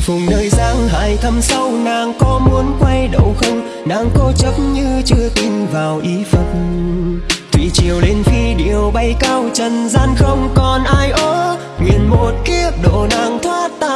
Thùng phùng nơi giang hải thăm sâu, nàng có muốn quay đầu không Nàng cố chấp như chưa tin vào ý Phật Thủy chiều lên phi điều bay cao, trần gian không còn ai ở. Nguyện một kiếp độ nàng thoát ta